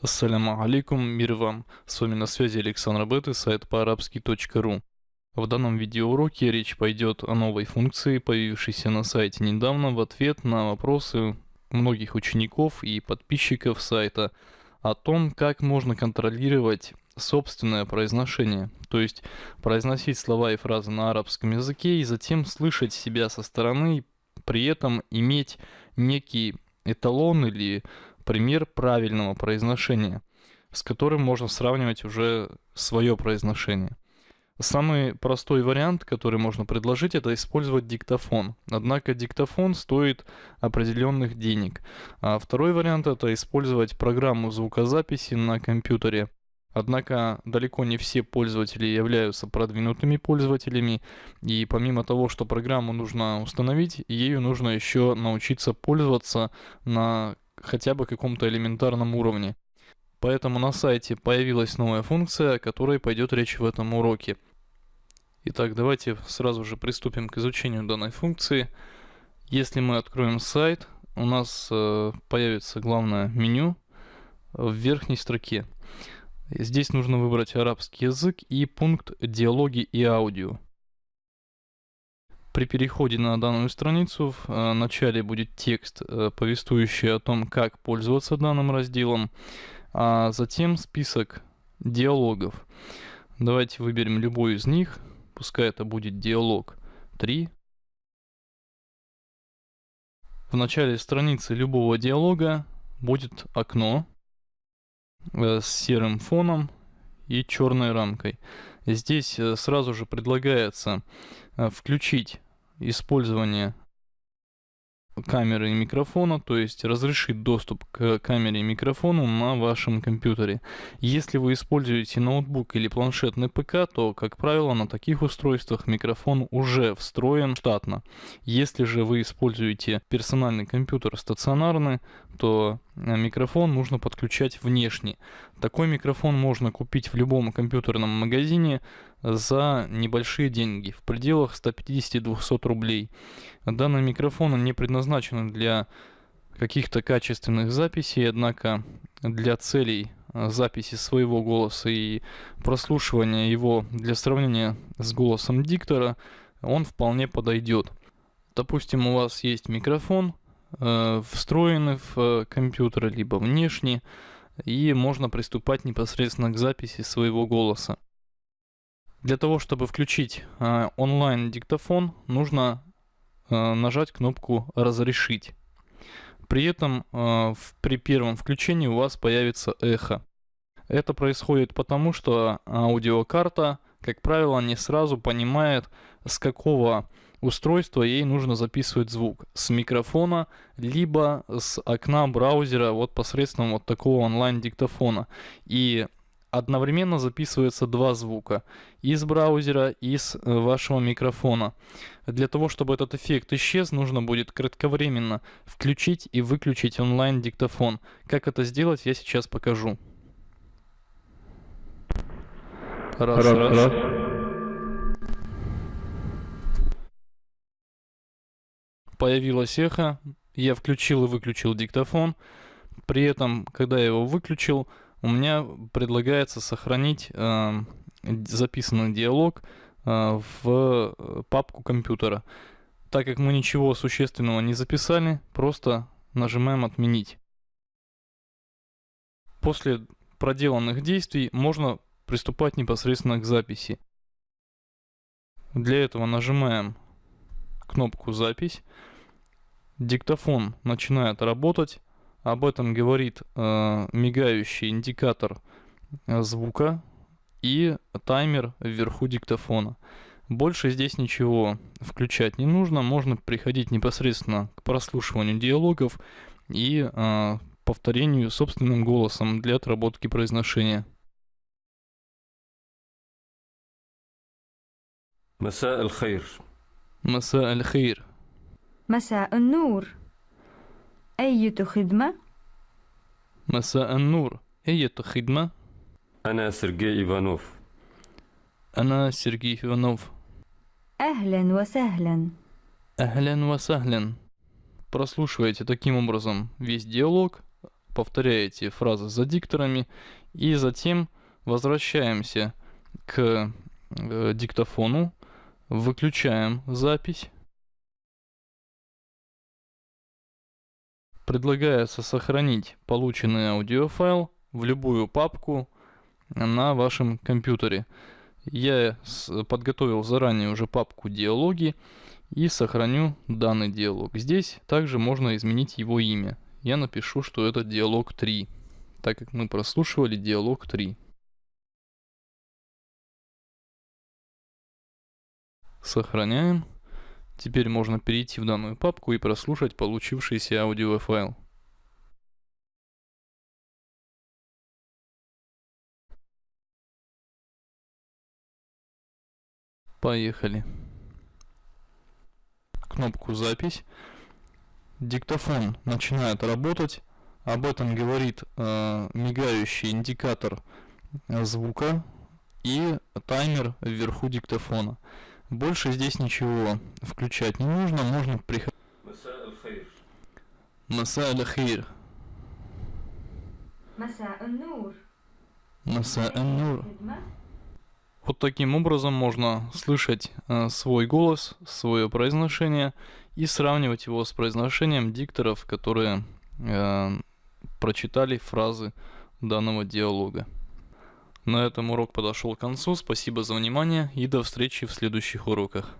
Ассаляму алейкум, мир вам. С вами на связи Александр Беты, сайт по-арабски.ру. В данном видеоуроке речь пойдет о новой функции, появившейся на сайте недавно в ответ на вопросы многих учеников и подписчиков сайта о том, как можно контролировать собственное произношение, то есть произносить слова и фразы на арабском языке и затем слышать себя со стороны, при этом иметь некий эталон или пример правильного произношения, с которым можно сравнивать уже свое произношение. Самый простой вариант, который можно предложить, это использовать диктофон. Однако диктофон стоит определенных денег. А второй вариант это использовать программу звукозаписи на компьютере. Однако далеко не все пользователи являются продвинутыми пользователями, и помимо того, что программу нужно установить, ею нужно еще научиться пользоваться на хотя бы каком-то элементарном уровне. Поэтому на сайте появилась новая функция, о которой пойдет речь в этом уроке. Итак, давайте сразу же приступим к изучению данной функции. Если мы откроем сайт, у нас э, появится главное меню в верхней строке. Здесь нужно выбрать арабский язык и пункт «Диалоги и аудио». При переходе на данную страницу в э, начале будет текст, э, повествующий о том, как пользоваться данным разделом, а затем список диалогов. Давайте выберем любой из них, пускай это будет диалог 3. В начале страницы любого диалога будет окно э, с серым фоном и черной рамкой. Здесь сразу же предлагается включить использование камеры и микрофона, то есть разрешить доступ к камере и микрофону на вашем компьютере. Если вы используете ноутбук или планшетный ПК, то, как правило, на таких устройствах микрофон уже встроен штатно. Если же вы используете персональный компьютер стационарный, то э, микрофон нужно подключать внешне. Такой микрофон можно купить в любом компьютерном магазине за небольшие деньги, в пределах 150-200 рублей. Данные микрофоны не предназначены для каких-то качественных записей, однако для целей э, записи своего голоса и прослушивания его для сравнения с голосом диктора он вполне подойдет. Допустим, у вас есть микрофон, э, встроенный в э, компьютер, либо внешне, и можно приступать непосредственно к записи своего голоса. Для того, чтобы включить э, онлайн-диктофон, нужно э, нажать кнопку «Разрешить». При этом э, в, при первом включении у вас появится эхо. Это происходит потому, что аудиокарта, как правило, не сразу понимает, с какого устройства ей нужно записывать звук. С микрофона, либо с окна браузера вот посредством вот такого онлайн-диктофона. И одновременно записывается два звука из браузера и из э, вашего микрофона. Для того, чтобы этот эффект исчез, нужно будет кратковременно включить и выключить онлайн-диктофон. Как это сделать, я сейчас покажу. Раз, раз. раз. Появилось эхо, я включил и выключил диктофон. При этом, когда я его выключил, у меня предлагается сохранить э, записанный диалог э, в э, папку компьютера. Так как мы ничего существенного не записали, просто нажимаем «Отменить». После проделанных действий можно приступать непосредственно к записи. Для этого нажимаем кнопку «Запись». Диктофон начинает работать. Об этом говорит э, мигающий индикатор э, звука и таймер вверху диктофона. Больше здесь ничего включать не нужно. Можно приходить непосредственно к прослушиванию диалогов и э, повторению собственным голосом для отработки произношения. مساء الخير مساء الخير مساء النور أية خدمة؟ مساء النور أية خدمة؟ أنا سيرجي إيفانوف أنا سيرجي إيفانوف أهلا وسهلا أهلا وسهلا Прослушивайте таким образом весь диалог, повторяете фразы за дикторами и затем возвращаемся к э, диктофону, выключаем запись. Предлагается сохранить полученный аудиофайл в любую папку на вашем компьютере. Я подготовил заранее уже папку диалоги и сохраню данный диалог. Здесь также можно изменить его имя. Я напишу, что это диалог 3, так как мы прослушивали диалог 3. Сохраняем. Теперь можно перейти в данную папку и прослушать получившийся аудиофайл. Поехали. Кнопку «Запись». Диктофон начинает работать. Об этом говорит э, мигающий индикатор звука и таймер вверху диктофона. Больше здесь ничего включать не нужно, можно приходить. Маса аль-хир. Маса аль-нур. Маса аль-нур. Вот таким образом можно слышать э, свой голос, свое произношение и сравнивать его с произношением дикторов, которые э, прочитали фразы данного диалога. На этом урок подошел к концу. Спасибо за внимание и до встречи в следующих уроках.